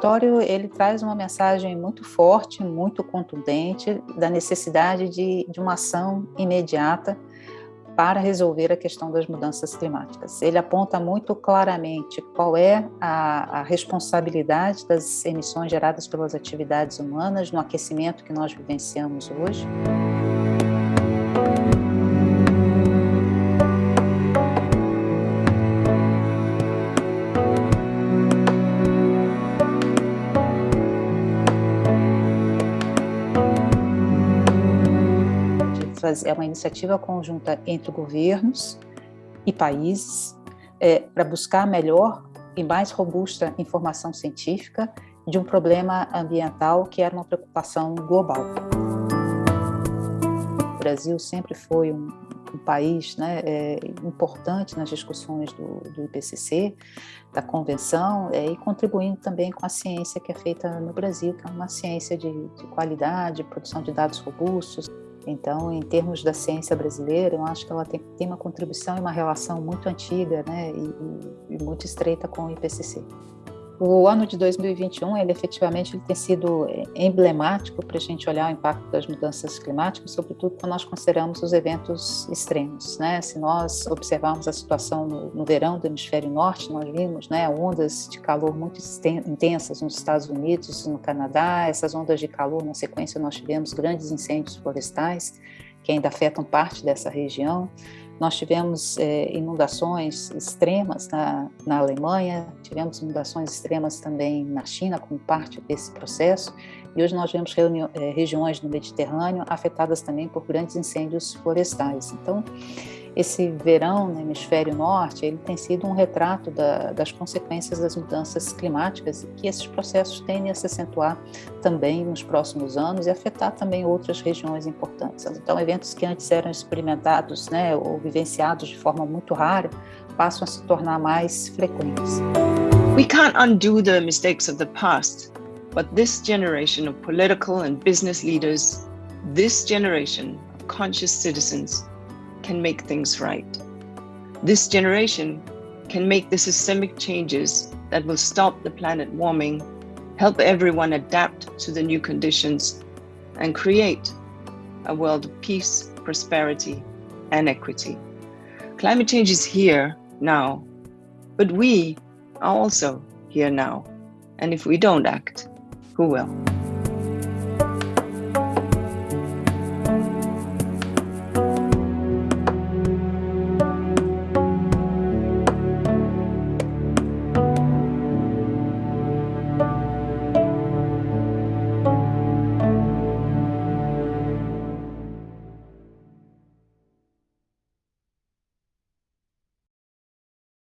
relatório ele traz uma mensagem muito forte, muito contundente da necessidade de, de uma ação imediata para resolver a questão das mudanças climáticas. Ele aponta muito claramente qual é a, a, responsabilidade das emissões geradas pelas atividades humanas no aquecimento que nós vivenciamos hoje. É uma iniciativa conjunta entre governos e países é, para buscar melhor e mais robusta informação científica de um problema ambiental que era uma preocupação global. O Brasil sempre foi um, um país né, é, importante nas discussões do, do IPCC, da convenção, é, e contribuindo também com a ciência que é feita no Brasil, que é uma ciência de, de qualidade, produção de dados robustos, então, em termos da ciência brasileira, eu acho que ela tem, tem uma contribuição e uma relação muito antiga né, e, e muito estreita com o IPCC. O ano de 2021, ele efetivamente ele tem sido é, emblemático para a gente olhar o impacto das mudanças climáticas, sobretudo quando nós consideramos os eventos extremos. Né? Se nós observarmos a situação no, verão do hemisfério norte, nós vimos né, ondas de calor muito intensas nos Estados Unidos, no Canadá, essas ondas de calor, na sequência nós tivemos grandes incêndios florestais, que ainda afetam parte dessa região. Nós tivemos é, inundações extremas na, na Alemanha, tivemos inundações extremas também na China, como parte desse processo, e hoje nós vemos é, regiões no Mediterrâneo afetadas também por grandes incêndios florestais. Então, esse verão no hemisfério norte, ele tem sido um retrato da, das consequências das mudanças climáticas e que esses processos tendem a se acentuar também nos próximos anos e afetar também outras regiões importantes. Então, eventos que antes eram experimentados né, ou vivenciados de forma muito rara, passam a se tornar mais frequentes. We can't undo the mistakes of the past, but this generation of political and business leaders, this generation of conscious citizens can make things right. This generation can make the systemic changes that will stop the planet warming, help everyone adapt to the new conditions, and create a world of peace, prosperity, and equity. Climate change is here now, but we are also here now. And if we don't act, who will?